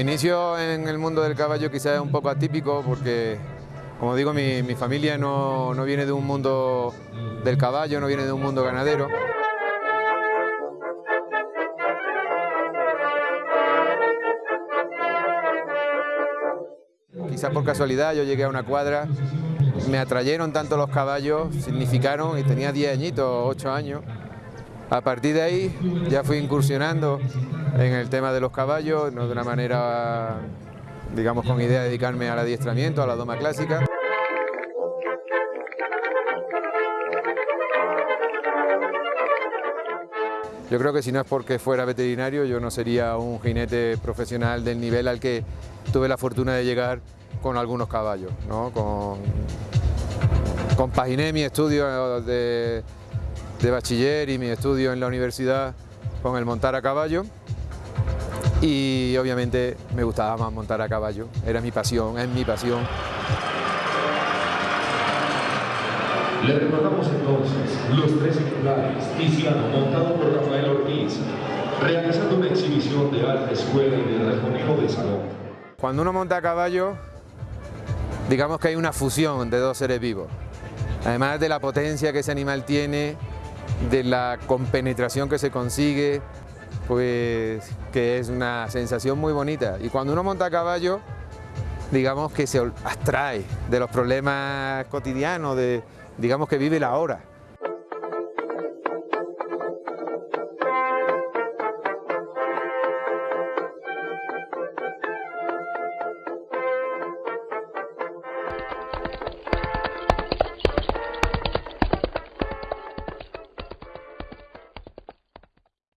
inicio en el mundo del caballo quizás es un poco atípico porque, como digo, mi, mi familia no, no viene de un mundo del caballo, no viene de un mundo ganadero. Quizás por casualidad yo llegué a una cuadra, me atrayeron tanto los caballos, significaron, y tenía 10 añitos, 8 años. A partir de ahí ya fui incursionando en el tema de los caballos, no de una manera, digamos, con idea de dedicarme al adiestramiento, a la doma clásica. Yo creo que si no es porque fuera veterinario, yo no sería un jinete profesional del nivel al que tuve la fortuna de llegar con algunos caballos. ¿no? Con, compaginé mi estudio de, de bachiller y mi estudio en la universidad con el montar a caballo y obviamente me gustaba más montar a caballo, era mi pasión, es mi pasión. Le recordamos entonces los tres ejemplares, Tiziano, montado por Rafael Ortiz, realizando una exhibición de alta escuela y de rejoneo de salón. Cuando uno monta a caballo, digamos que hay una fusión de dos seres vivos. Además de la potencia que ese animal tiene, de la compenetración que se consigue, pues que es una sensación muy bonita. Y cuando uno monta a caballo, digamos que se abstrae de los problemas cotidianos, de, digamos que vive la hora.